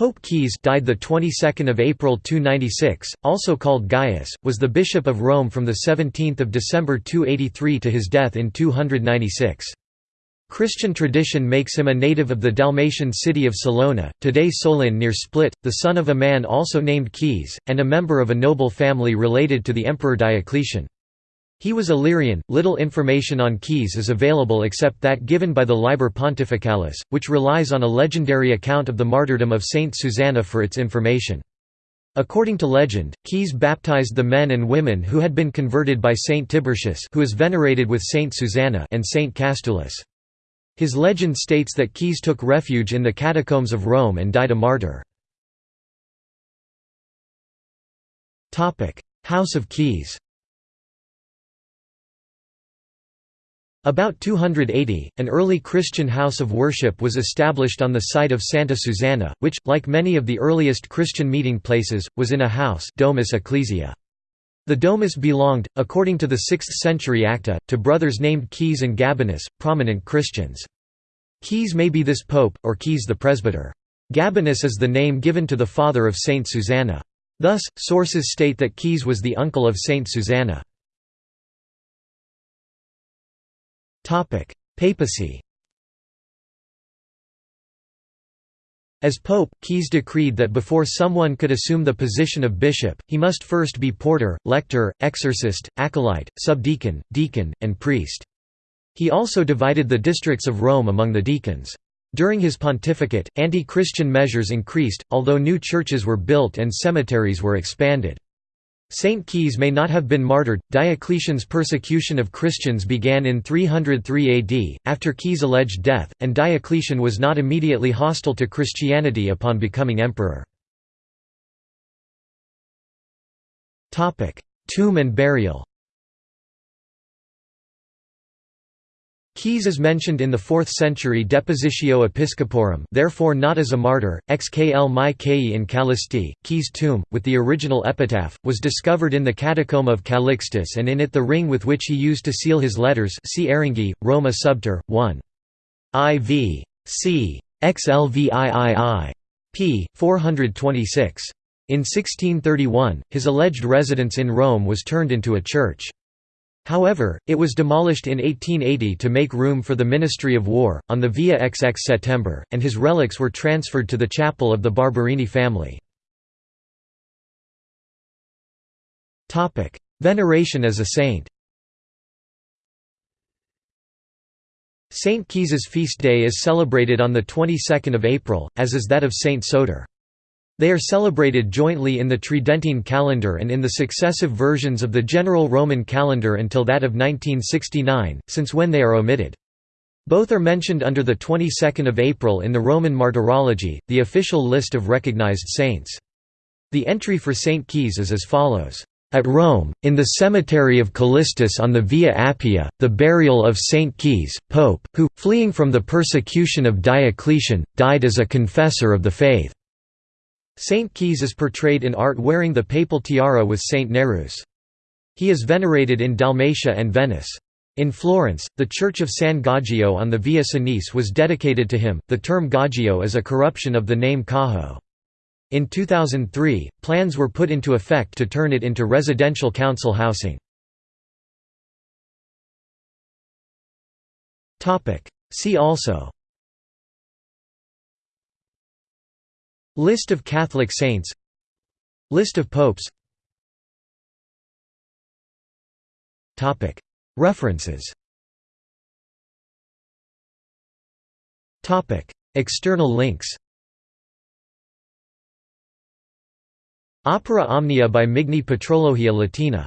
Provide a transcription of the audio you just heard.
Pope Caius died the 22nd of April 296, also called Gaius, was the bishop of Rome from the 17th of December 283 to his death in 296. Christian tradition makes him a native of the Dalmatian city of Salona, today Solin near Split, the son of a man also named Caius, and a member of a noble family related to the emperor Diocletian. He was Illyrian. Little information on Caius is available except that given by the Liber Pontificalis, which relies on a legendary account of the martyrdom of Saint Susanna for its information. According to legend, Caius baptized the men and women who had been converted by Saint Tiburtius who is venerated with Saint Susanna and Saint Castulus. His legend states that Caius took refuge in the catacombs of Rome and died a martyr. House of Caius About 280, an early Christian house of worship was established on the site of Santa Susanna, which, like many of the earliest Christian meeting places, was in a house domus ecclesia. The domus belonged, according to the 6th-century Acta, to brothers named Caius and Gabinus, prominent Christians. Caius may be this pope, or Caius the presbyter. Gabinus is the name given to the father of Saint Susanna. Thus, sources state that Caius was the uncle of Saint Susanna. Papacy As pope, Caius decreed that before someone could assume the position of bishop, he must first be porter, lector, exorcist, acolyte, subdeacon, deacon, and priest. He also divided the districts of Rome among the deacons. During his pontificate, anti-Christian measures increased, although new churches were built and cemeteries were expanded. Saint Caius may not have been martyred. Diocletian's persecution of Christians began in 303 AD, after Caius' alleged death, and Diocletian was not immediately hostile to Christianity upon becoming emperor. Tomb and burial Caius is mentioned in the 4th century Depositio Episcoporum therefore not as a martyr, xkl mi kei in Callisti. Caius' tomb, with the original epitaph, was discovered in the catacomb of Calixtus and in it the ring with which he used to seal his letters see Aringhi, Roma Subter, 1. IV. c. XLVIII. p. 426. In 1631, his alleged residence in Rome was turned into a church. However, it was demolished in 1880 to make room for the Ministry of War, on the Via XX September, and his relics were transferred to the chapel of the Barberini family. Veneration as a saint Saint Caius's feast day is celebrated on the 22nd of April, as is that of Saint Soter. They are celebrated jointly in the Tridentine calendar and in the successive versions of the general Roman calendar until that of 1969, since when they are omitted. Both are mentioned under the 22nd of April in the Roman Martyrology, the official list of recognized saints. The entry for St. Caius is as follows. At Rome, in the cemetery of Callistus on the Via Appia, the burial of St. Caius, Pope, who, fleeing from the persecution of Diocletian, died as a confessor of the faith. Saint Caius is portrayed in art wearing the papal tiara with Saint Nereus. He is venerated in Dalmatia and Venice. In Florence, the church of San Gaggio on the Via Senese was dedicated to him. The term Gaggio is a corruption of the name Cajo. In 2003, plans were put into effect to turn it into residential council housing. See also List of Catholic saints. List of popes. References. External links. Opera Omnia by Migne Patrologia Latina